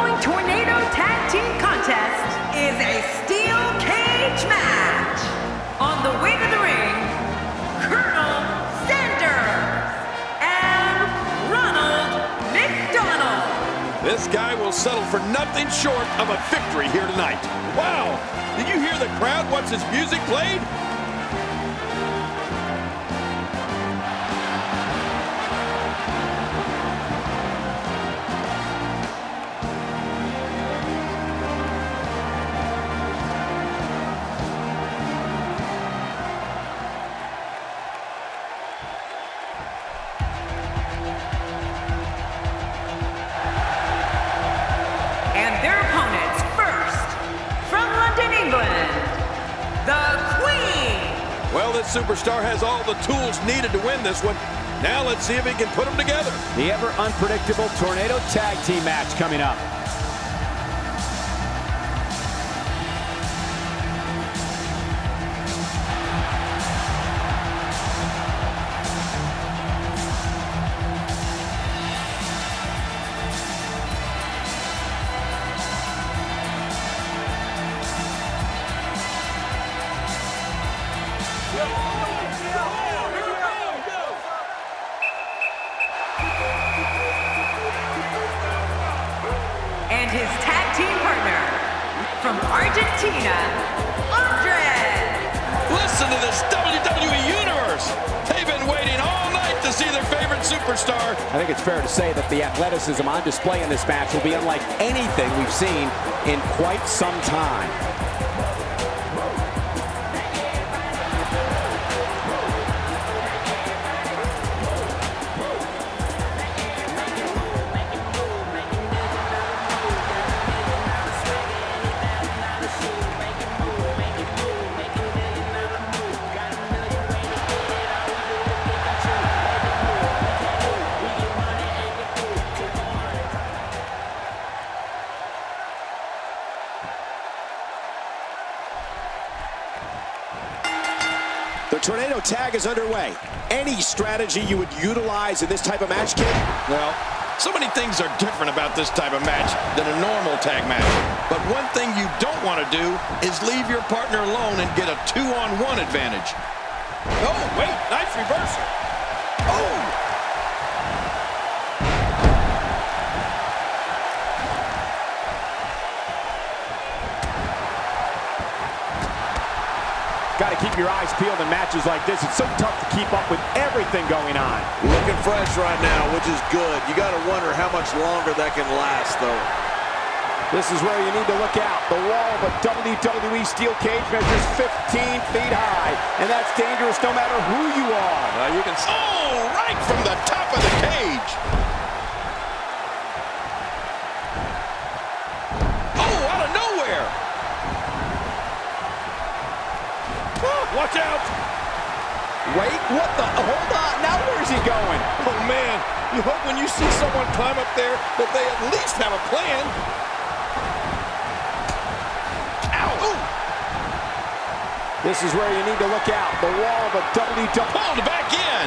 following Tornado Tag Team Contest is a steel cage match. On the way to the ring, Colonel Sanders and Ronald McDonald. This guy will settle for nothing short of a victory here tonight. Wow! Did you hear the crowd once his music played? Well, this superstar has all the tools needed to win this one. Now let's see if he can put them together. The ever unpredictable Tornado Tag Team match coming up. And his tag team partner, from Argentina, Andres. Listen to this WWE Universe. They've been waiting all night to see their favorite superstar. I think it's fair to say that the athleticism on display in this match will be unlike anything we've seen in quite some time. Tag is underway. Any strategy you would utilize in this type of match, kid? Well, so many things are different about this type of match than a normal tag match. But one thing you don't want to do is leave your partner alone and get a two-on-one advantage. Oh, wait, nice reversal. Oh! Got to keep your eyes peeled in matches like this. It's so tough to keep up with everything going on. Looking fresh right now, which is good. You got to wonder how much longer that can last, though. This is where you need to look out. The wall of a WWE steel cage measures 15 feet high, and that's dangerous no matter who you are. Now you can... Oh, right from the top of the cage. Oh, out of nowhere. Oh, watch out. Wait, what the? Oh, hold on. Now where's he going? Oh, man. You hope when you see someone climb up there that they at least have a plan. Ow. Ooh. This is where you need to look out. The wall of a WWE. Pulled back in.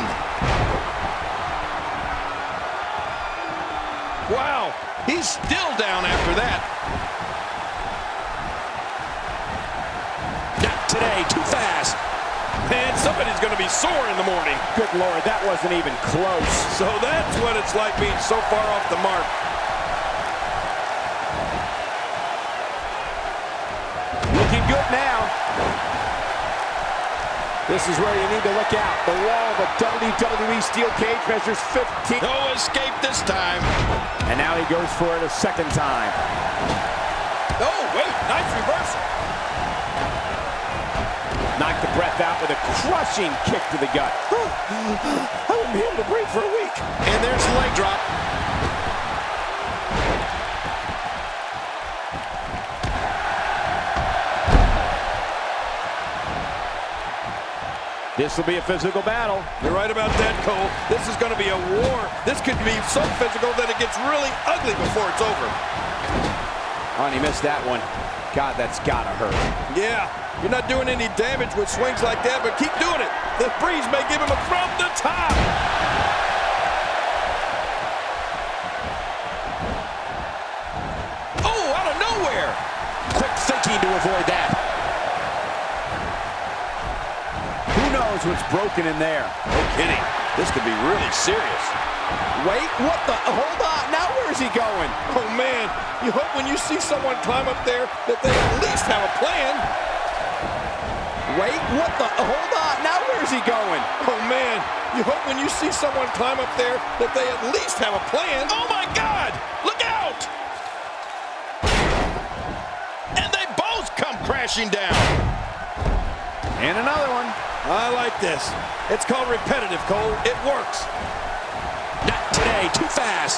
Wow. He's still down after that. Not today, too fast. Man, somebody's going to be sore in the morning. Good Lord, that wasn't even close. So that's what it's like being so far off the mark. Looking good now. This is where you need to look out. The wall of a WWE steel cage measures 15. No escape this time. And now he goes for it a second time. Oh, wait, nice reversal. Knocked the breath out with a crushing kick to the gut. I wouldn't be able to breathe for a week. And there's the leg drop. This will be a physical battle. You're right about that, Cole. This is going to be a war. This could be so physical that it gets really ugly before it's over. Oh, and he missed that one. God, that's gotta hurt. Yeah, you're not doing any damage with swings like that, but keep doing it. The breeze may give him a from the top. Oh, out of nowhere. Quick thinking to avoid that. Who knows what's broken in there? No kidding. This could be really serious. Wait, what the? Hold on. Where's he going? Oh, man. You hope when you see someone climb up there that they at least have a plan. Wait, what the? Hold on. Now where's he going? Oh, man. You hope when you see someone climb up there that they at least have a plan. Oh, my God! Look out! And they both come crashing down. And another one. I like this. It's called repetitive, Cole. It works. Not today, too fast.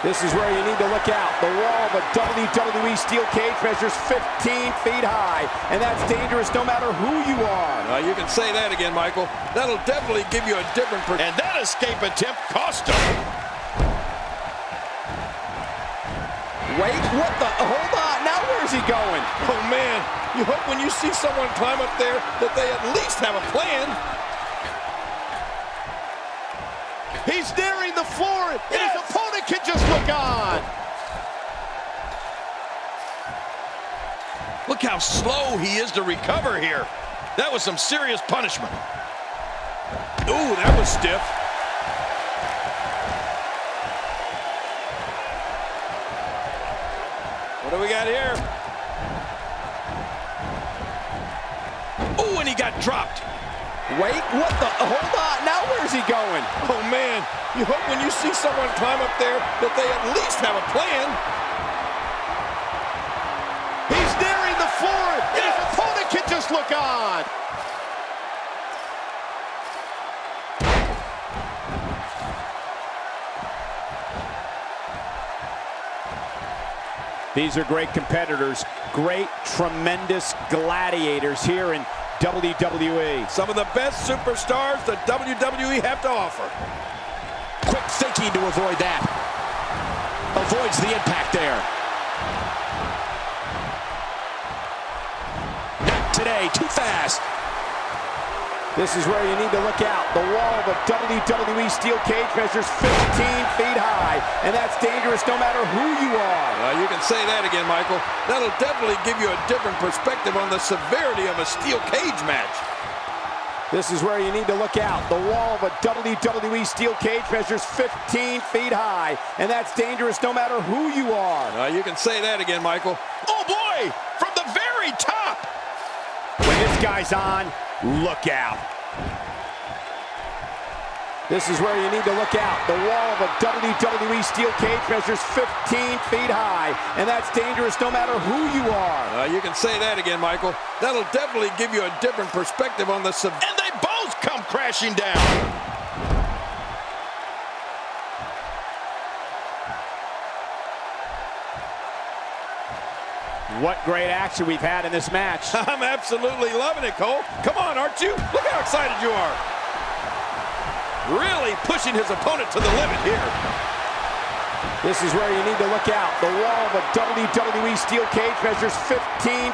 This is where you need to look out. The wall of a WWE steel cage measures 15 feet high, and that's dangerous no matter who you are. Uh, you can say that again, Michael. That'll definitely give you a different... Perspective. And that escape attempt cost him. Wait, what the? Hold on. Now where's he going? Oh, man. You hope when you see someone climb up there that they at least have a plan. He's nearing the floor, and his opponent can just look on. Look how slow he is to recover here. That was some serious punishment. Ooh, that was stiff. What do we got here? Ooh, and he got dropped. Wait, what the? Hold on. Now where's he going? Oh, man. You hope when you see someone climb up there that they at least have a plan. He's nearing the floor, and his opponent can just look on. These are great competitors, great, tremendous gladiators here in WWE. Some of the best superstars the WWE have to offer. Quick thinking to avoid that. Avoids the impact there. Not today, too fast. This is where you need to look out. The wall of a WWE steel cage measures 15 feet high, and that's dangerous no matter who you are. Well, you can say that again, Michael. That'll definitely give you a different perspective on the severity of a steel cage match. This is where you need to look out. The wall of a WWE steel cage measures 15 feet high, and that's dangerous no matter who you are. Uh, you can say that again, Michael. Oh, boy! From the very top! When this guy's on, look out. This is where you need to look out. The wall of a WWE steel cage measures 15 feet high, and that's dangerous no matter who you are. Uh, you can say that again, Michael. That'll definitely give you a different perspective on the... Sub and they both come crashing down! What great action we've had in this match. I'm absolutely loving it, Cole. Come on, aren't you? Look how excited you are. Really pushing his opponent to the limit here. This is where you need to look out. The wall of a WWE steel cage measures 15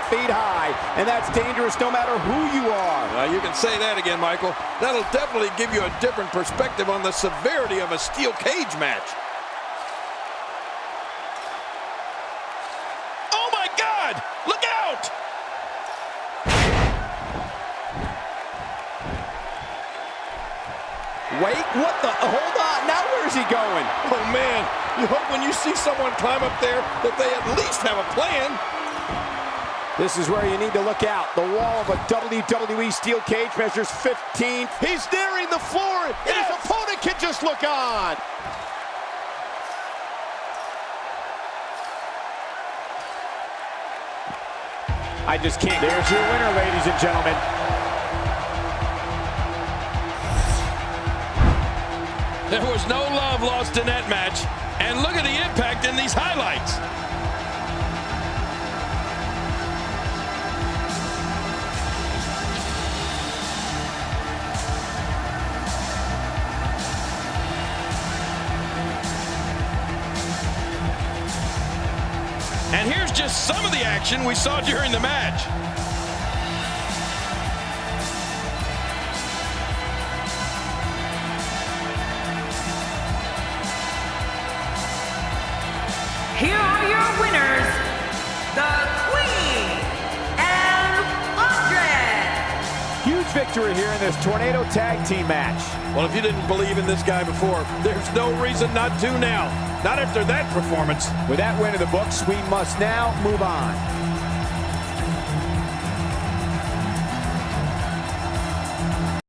feet high, and that's dangerous no matter who you are. Uh, you can say that again, Michael. That'll definitely give you a different perspective on the severity of a steel cage match. Oh, my God! Look out! Wait, what the? Hold on. Now where's he going? Oh, man. You hope when you see someone climb up there that they at least have a plan. This is where you need to look out. The wall of a WWE steel cage measures 15. He's nearing the floor, and his opponent can just look on. I just can't. There's your winner, ladies and gentlemen. There was no love lost in that match. And look at the impact in these highlights. And here's just some of the action we saw during the match. Victory here in this Tornado Tag Team match. Well, if you didn't believe in this guy before, there's no reason not to now. Not after that performance. With that win in the books, we must now move on.